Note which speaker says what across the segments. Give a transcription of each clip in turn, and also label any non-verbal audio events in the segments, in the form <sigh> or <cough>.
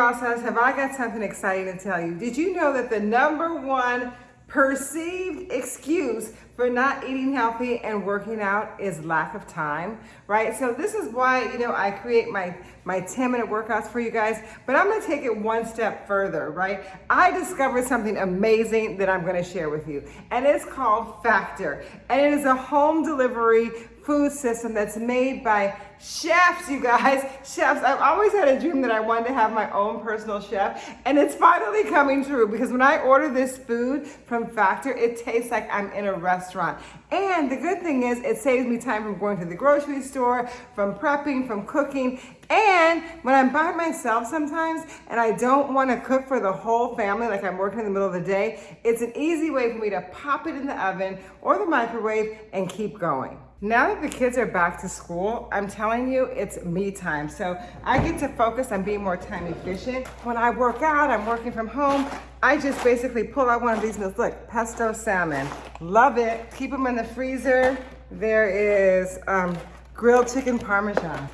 Speaker 1: Rosas, have I got something exciting to tell you? Did you know that the number one perceived excuse for not eating healthy and working out is lack of time, right? So this is why, you know, I create my, my 10 minute workouts for you guys, but I'm gonna take it one step further, right? I discovered something amazing that I'm gonna share with you, and it's called Factor. And it is a home delivery food system that's made by chefs, you guys. <laughs> Chefs. I've always had a dream that I wanted to have my own personal chef, and it's finally coming true because when I order this food from Factor, it tastes like I'm in a restaurant. And the good thing is it saves me time from going to the grocery store, from prepping, from cooking. And when I'm by myself sometimes and I don't want to cook for the whole family, like I'm working in the middle of the day, it's an easy way for me to pop it in the oven or the microwave and keep going. Now that the kids are back to school, I'm telling you, it's me time. So I get to focus on being more time efficient. When I work out, I'm working from home, I just basically pull out one of these meals. Look, pesto salmon, love it. Keep them in the freezer. There is um, grilled chicken parmesan.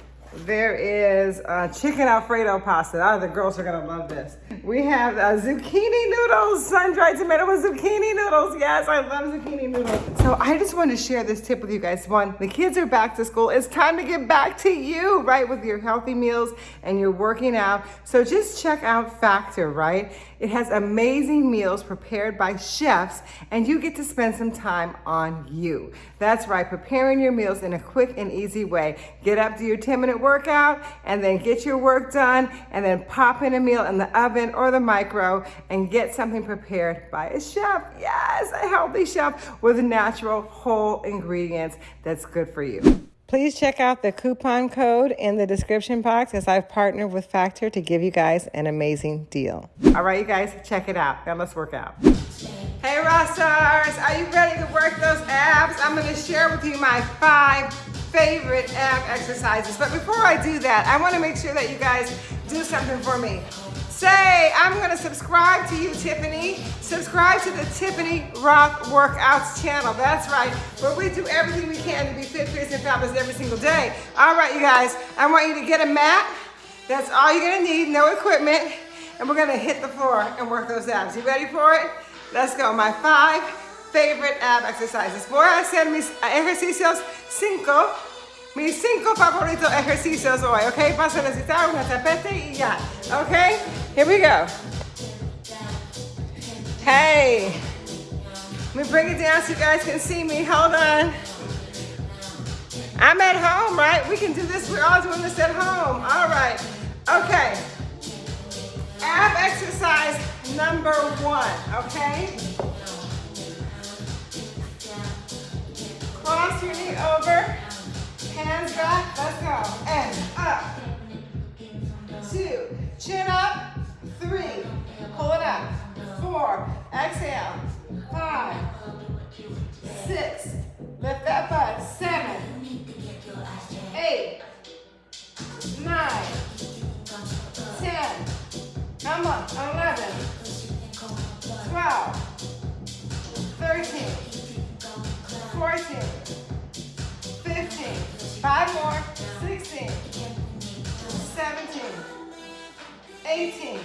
Speaker 1: There is uh, chicken Alfredo pasta. Oh, the girls are gonna love this. We have uh, zucchini noodles, sun-dried tomato with zucchini noodles. Yes, I love zucchini noodles. So I just wanna share this tip with you guys. One, the kids are back to school. It's time to get back to you, right, with your healthy meals and you're working out. So just check out Factor, right? It has amazing meals prepared by chefs and you get to spend some time on you. That's right, preparing your meals in a quick and easy way. Get up, do your 10 minute workout and then get your work done and then pop in a meal in the oven or the micro and get something prepared by a chef. Yes, a healthy chef with natural whole ingredients that's good for you. Please check out the coupon code in the description box as I've partnered with Factor to give you guys an amazing deal. All right, you guys, check it out. Now let's work out. Hey, rock are you ready to work those abs? I'm gonna share with you my five favorite ab exercises. But before I do that, I wanna make sure that you guys do something for me. Say, I'm gonna subscribe to you, Tiffany. Subscribe to the Tiffany Rothe Workouts channel. That's right, where we do everything we can to be fit, fierce, and fabulous every single day. All right, you guys, I want you to get a mat. That's all you're gonna need, no equipment. And we're gonna hit the floor and work those abs. You ready for it? Let's go, my five favorite ab exercises. Mis ejercicios cinco mis cinco favoritos ejercicios hoy, ¿ok? Vas a necesitar una tapete y ya, ¿ok? Here we go. Hey, let me bring it down so you guys can see me. Hold on. I'm at home, right? We can do this. We're all doing this at home. All right. Okay. Ab exercise number one, okay? Cross your knee over. Hands back, let's go. And up. Two, chin up. Three, pull it up. Four, exhale. Five, six, lift that butt. Seven, eight, nine, ten, on, 11, 12, 13, 14, 15, Five more. 16, 17, 18,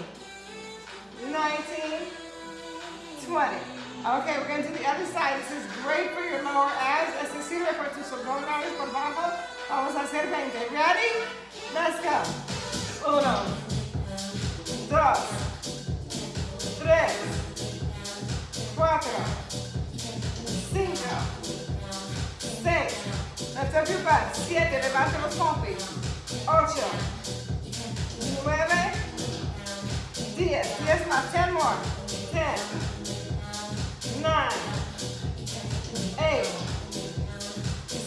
Speaker 1: 19, 20. Okay, we're going to do the other side. This is great for your lower abs. Este sirve por tus abdominales por abajo. Vamos a hacer 20. Ready? Let's go. Uno, dos, tres, cuatro, cinco, seis, Lift up your butt. Siete, levanta los pompis. Ocho. Nueve. Diez. Diez más. Ten more. Ten. Nine. Eight.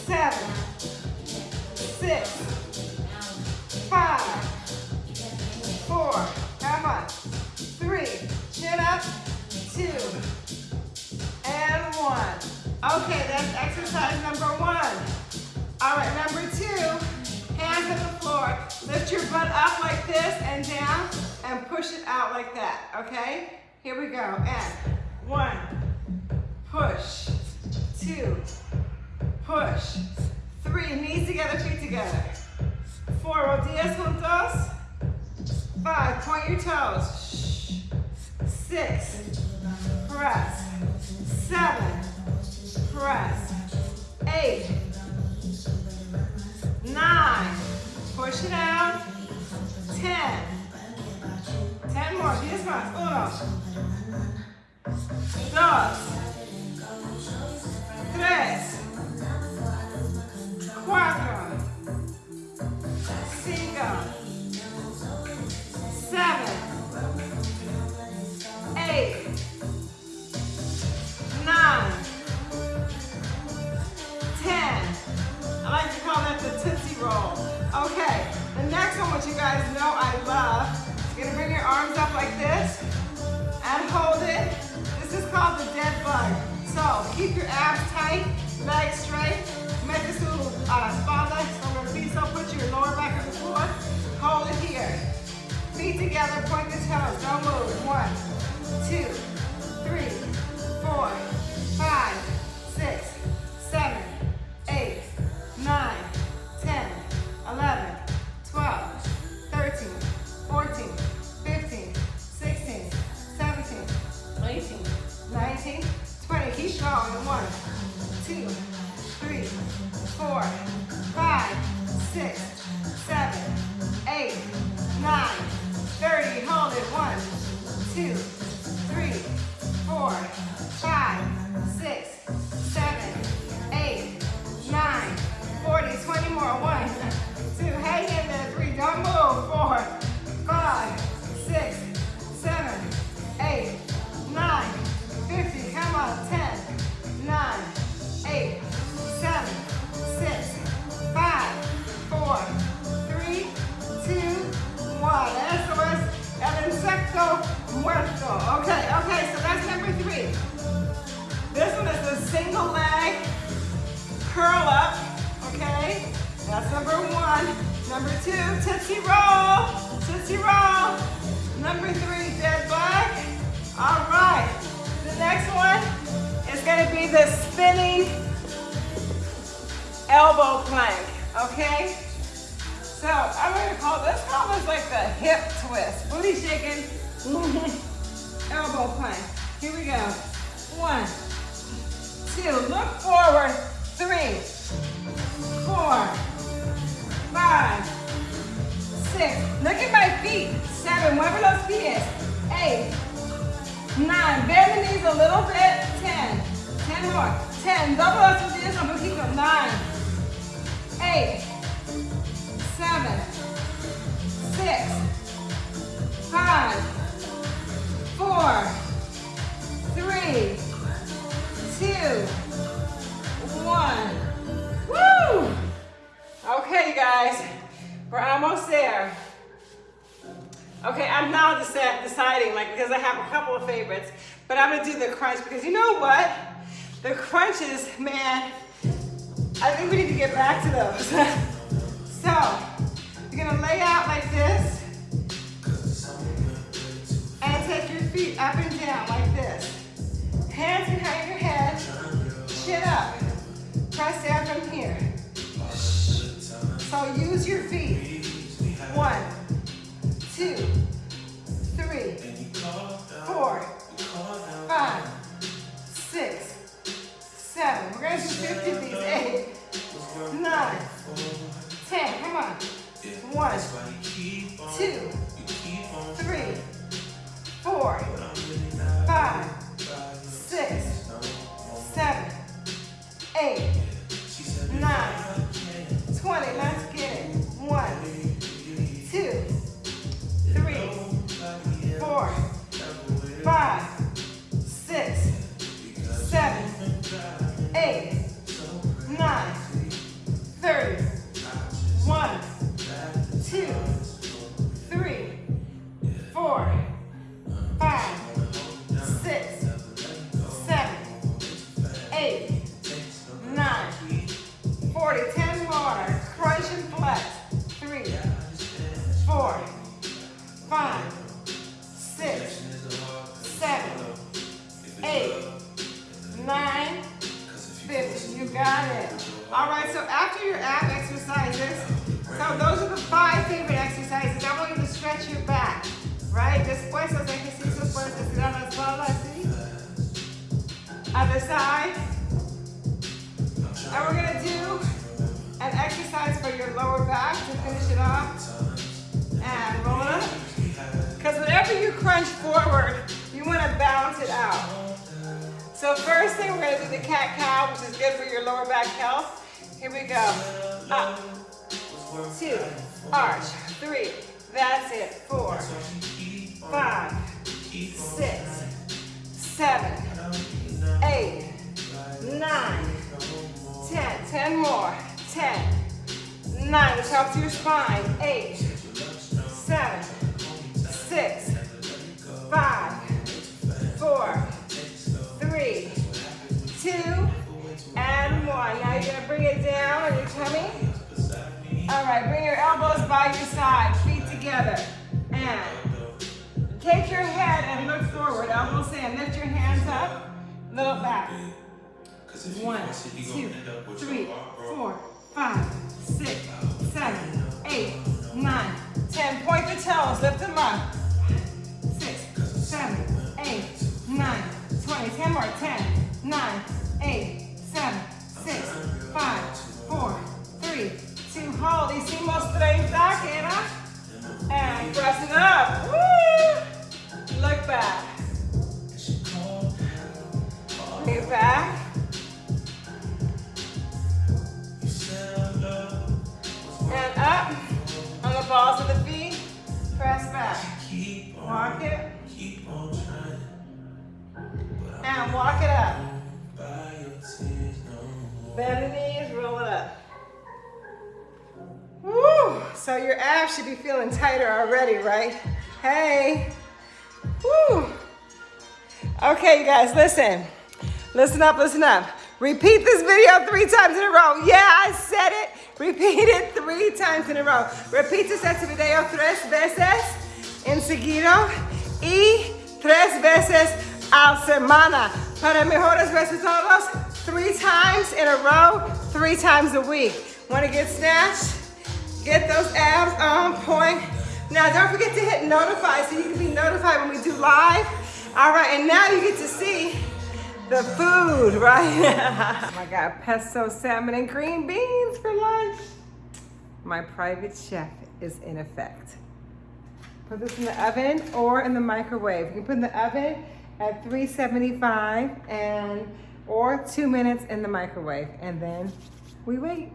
Speaker 1: Seven. Six. Five. Four. Come on. Three. Chin up. Two. And one. Okay, that's exercise number one. All right, number two, hands on the floor. Lift your butt up like this and down and push it out like that, okay? Here we go, and one, push, two, push, three, knees together, feet together. Four, rodillas juntos. Five, point your toes. Six, press. Seven, press. Eight, push it out. Ten, ten more, diez más. Uno, dos, keep your abs tight, legs straight. Make this little uh, espalda sobre el piso. Put your lower back on the floor. Hold it here. Feet together, point the toes. Don't move. One, two, three, six, seven, eight, nine, 30. Hold it. One, two, three, four, five, six, seven, eight, nine, 40, 20 more. One, two, hang in there. Three, don't move. Four, five, six, elbow plank, okay? So I'm gonna call this, call this like the hip twist. Booty shaking, <laughs> elbow plank. Here we go. One, two, look forward, three, four, five, six, look at my feet, seven, wherever those feet is, eight, nine, bend the knees a little bit, ten, ten more, ten, double up with this keep poquito, nine, eight, seven, six, five, four, three, two, one. Woo! Okay, you guys, we're almost there. Okay, I'm now deciding, like, because I have a couple of favorites, but I'm gonna do the crunch because you know what? The crunches, man, I think we need to get back to those. <laughs> so, you're gonna lay out like this and take your feet up and down like this. Hands behind your head, chin up. Press down from here. So use your feet. One, two, gonna do 50 of these. Eight, nine, ten. Come on. One, two, three, Got it. All right, so after your ab exercises, so those are the five favorite exercises. I want you to stretch your back, right? Después de que se puedes estirar la espalda así. Other side. And we're gonna do an exercise for your lower back to finish it off. And roll up. Because whenever you crunch forward, you wanna balance it out. So first thing, we're gonna do the cat cow, which is good for your lower back health. Here we go. Up, two, arch, three, that's it, four, five, six, seven, eight, nine, ten. Ten more. Ten, nine. Let's help to your spine. Eight, In. Lift your hands up, look back. One, two, three, four, walk it up. Bend the knees, roll it up. Woo! So your abs should be feeling tighter already, right? Hey. Woo! Okay, you guys, listen. Listen up, listen up. Repeat this video three times in a row. Yeah, I said it. Repeat it three times in a row. Repeat este video tres veces en seguido y tres veces a semana. Para mejores resultados, three times in a row, three times a week. Want to get snatched? Get those abs on point. Now, don't forget to hit notify so you can be notified when we do live. All right, and now you get to see the food, <laughs> right? my God, pesto salmon and green beans for lunch. My private chef is in effect. Put this in the oven or in the microwave. You can put in the oven at 375 and or two minutes in the microwave and then we wait.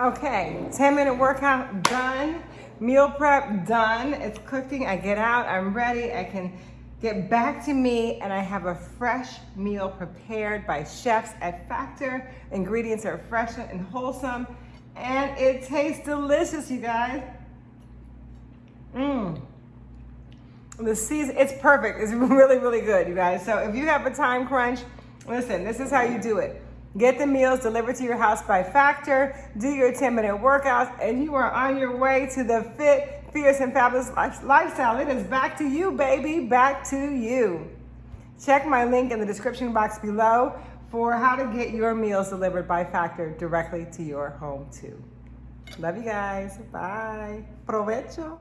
Speaker 1: Okay, 10 minute workout done. Meal prep done. It's cooking. I get out, I'm ready. I can get back to me and I have a fresh meal prepared by chefs at Factor. Ingredients are fresh and wholesome and it tastes delicious, you guys. Mmm. The season, it's perfect. It's <laughs> really, really good, you guys. So if you have a time crunch, listen, this is how you do it. Get the meals delivered to your house by Factor, do your 10 minute workouts, and you are on your way to the fit, fierce, and fabulous lifestyle. It is back to you, baby, back to you. Check my link in the description box below for how to get your meals delivered by Factor directly to your home too. Love you guys. Bye. Provecho.